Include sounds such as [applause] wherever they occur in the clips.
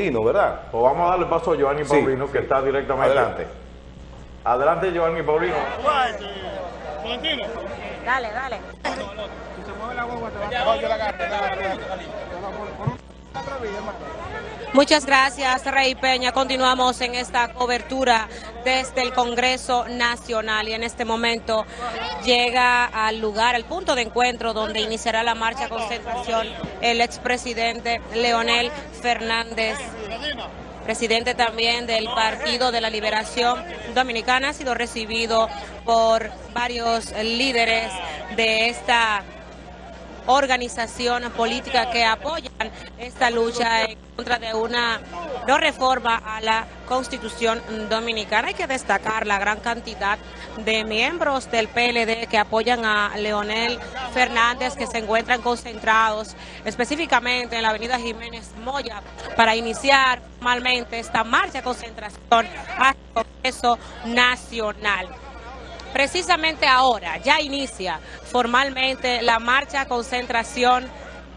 Paulino, ¿verdad? Pues vamos a darle paso a Giovanni Sí, Paulino, sí. que está directamente. Adelante. Adelante, Giovanni Paulino. Dale, dale. Muchas gracias, Rey Peña. Continuamos en esta cobertura desde el Congreso Nacional y en este momento llega al lugar, al punto de encuentro donde iniciará la marcha concentración el expresidente Leonel Fernández presidente también del Partido de la Liberación Dominicana, ha sido recibido por varios líderes de esta organización política que apoyan esta lucha en contra de una no reforma a la Constitución Dominicana. Hay que destacar la gran cantidad de miembros del PLD que apoyan a Leonel Fernández, que se encuentran concentrados específicamente en la avenida Jiménez Moya para iniciar formalmente esta marcha de concentración al Congreso Nacional. Precisamente ahora ya inicia formalmente la marcha concentración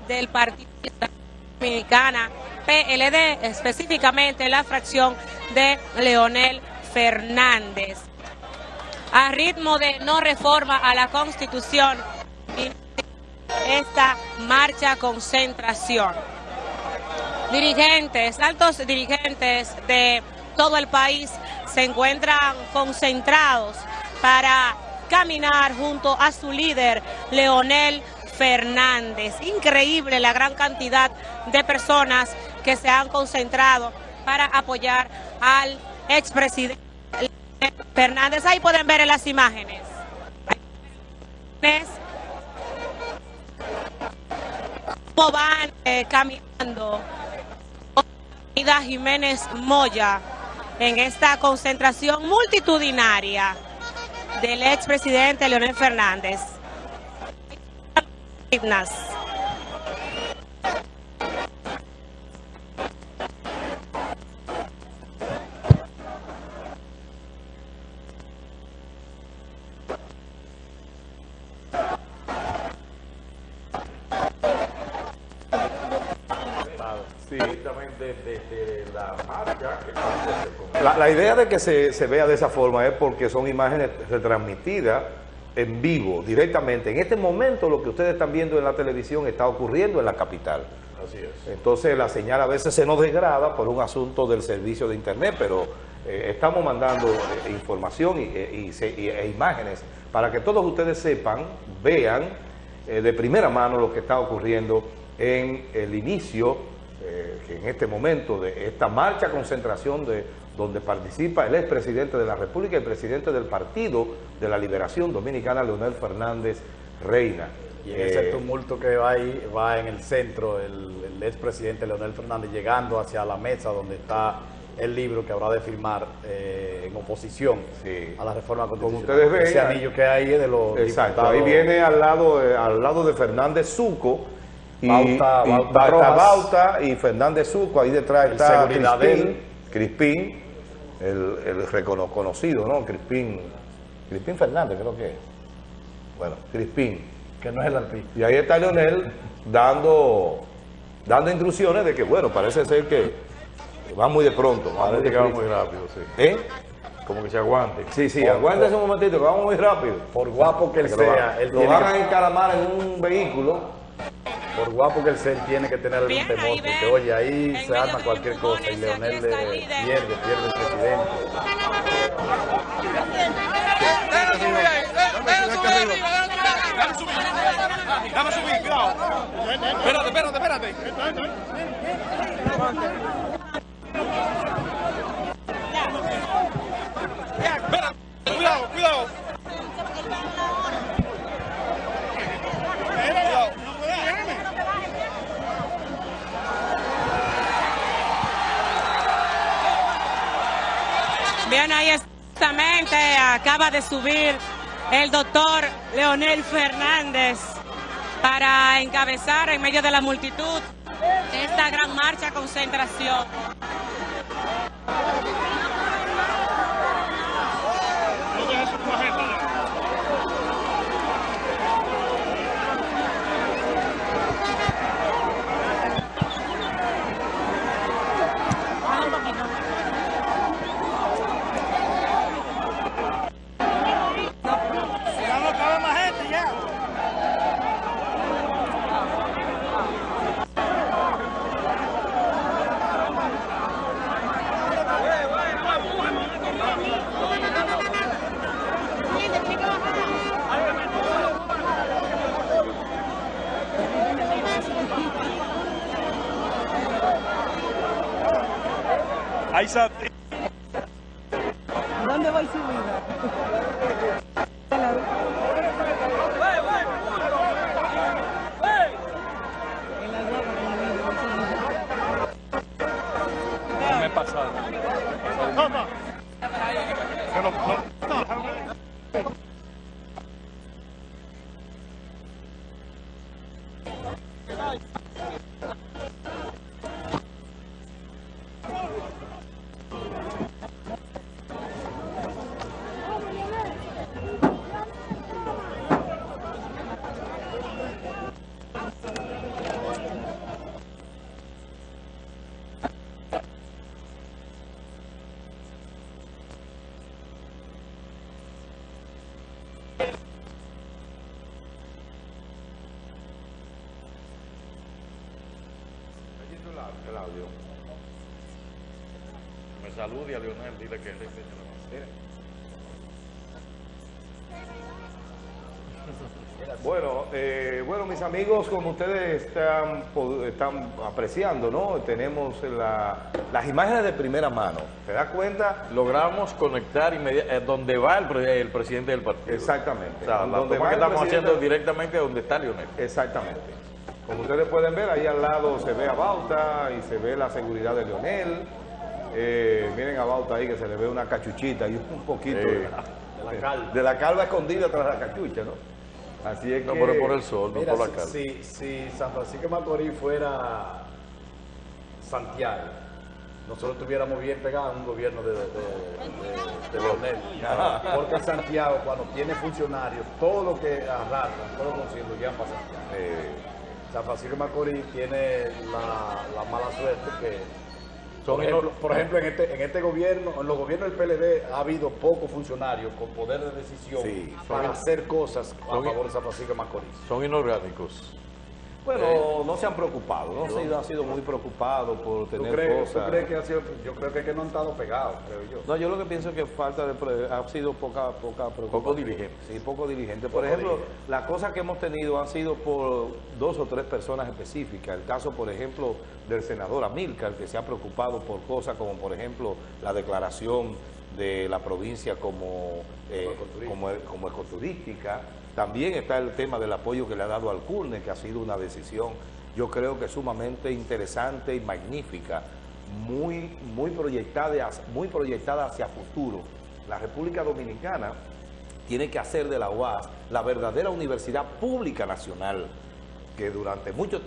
del Partido Dominicana PLD, específicamente la fracción de Leonel Fernández. A ritmo de no reforma a la Constitución, esta marcha concentración. Dirigentes, altos dirigentes de todo el país se encuentran concentrados para caminar junto a su líder, Leonel Fernández. Increíble la gran cantidad de personas que se han concentrado para apoyar al expresidente Fernández. Ahí pueden ver en las imágenes. Cómo van eh, caminando Jiménez Moya en esta concentración multitudinaria del expresidente Leonel Fernández. Sí. Directamente desde la está La, la idea de que se, se vea de esa forma es porque son imágenes retransmitidas en vivo, directamente. En este momento lo que ustedes están viendo en la televisión está ocurriendo en la capital. Así es. Entonces la señal a veces se nos degrada por un asunto del servicio de internet, pero eh, estamos mandando eh, información y, eh, y e imágenes para que todos ustedes sepan, vean eh, de primera mano lo que está ocurriendo en el inicio, eh, que en este momento de esta marcha concentración de donde participa el expresidente de la República y el presidente del Partido de la Liberación Dominicana, Leonel Fernández Reina. Y en ese Eh, tumulto que va ahí, va en el centro el, el expresidente Leonel Fernández llegando hacia la mesa donde está el libro que habrá de firmar eh, en oposición Sí. a la reforma Como constitucional. ustedes ven, Ese anillo que hay es de los Exacto, diputados. ahí viene al lado, de- al lado de Fernández Zuco y, Bauta- y Bauta está y Fernández Zuco, ahí detrás está Crispín. Crispín, el, el recono- conocido, ¿no? Crispín, Crispín Fernández creo que es. Bueno, Crispín. que no es el alpí. Y ahí está Leonel dando, dando instrucciones de que, bueno, parece ser que va muy de pronto. va muy que va muy rápido, sí. ¿Eh? Como que se aguante. Sí, sí, aguántese un momentito, que vamos muy rápido. Por guapo que él lo, sea, van- él lo van a encaramar en un vehículo. Por guapo que él sea, él tiene que tener algún temor, ahí porque oye, ahí se arma cualquier cosa y Leonel el líder. pierde, pierde el presidente. Dame subir, cuidado. Espérate, espérate. Espérate, cuidado, cuidado. Bien, ahí exactamente acaba de subir el doctor Leonel Fernández para encabezar en medio de la multitud esta gran marcha concentración. Ahí está. ¿Dónde va su vida? La vida, No me he pasado. No, no. El audio. Me salude a Leonel, dile que mano. [laughs] Bueno, eh, bueno, mis amigos, como ustedes están, están apreciando, ¿no? Tenemos la- las imágenes de primera mano. ¿Te das cuenta? Logramos conectar inmediatamente donde va el, pre- el presidente del partido. Exactamente. O sea, la Donde toma va que estamos presidente- haciendo directamente donde está Leonel. Exactamente. Como ustedes pueden ver, ahí al lado se ve a Bauta y se ve la seguridad de Leonel. Eh, miren a Bauta ahí que se le ve una cachuchita y un poquito Sí. de, la, De la calva. de la calva escondida tras la cachucha, ¿no? Así es No, que... pero por el sol, no por la si, calma. si, si San Francisco de Macorís fuera Santiago, nosotros estuviéramos bien pegados en un gobierno de, de, de- de Leonel. Porque Santiago, cuando tiene funcionarios, todo lo que arrastran, todo lo consiguen, lo llevan para Santiago. eh, San Francisco de Macorís tiene la, la mala suerte que, Son por ejemplo, por ejemplo, en, este, en este gobierno, en los gobiernos del PLD ha habido pocos funcionarios con poder de decisión Sí, para hacer cosas a favor de San Francisco de Macorís. Son inorgánicos. Bueno, no se han preocupado, no se han sido muy preocupados por ¿Tú tener tú cosas. crees que ha sido, yo creo que, es que no han estado pegados, creo yo. No, yo lo que pienso es que falta de ha sido poca poca preocupación. Poco diligente. Sí, poco diligente. Por Poco ejemplo, las cosas que hemos tenido han sido por dos o tres personas específicas. El caso, por ejemplo, del senador Amílcar, que se ha preocupado por cosas como, por ejemplo, la declaración de la provincia como, eh, ecoturística. como, como ecoturística. También está el tema del apoyo que le ha dado al CURNE, que ha sido una decisión, yo creo que sumamente interesante y magnífica, muy, muy, proyectada, muy proyectada hacia futuro. La República Dominicana tiene que hacer de la UAS la verdadera universidad pública nacional, que durante mucho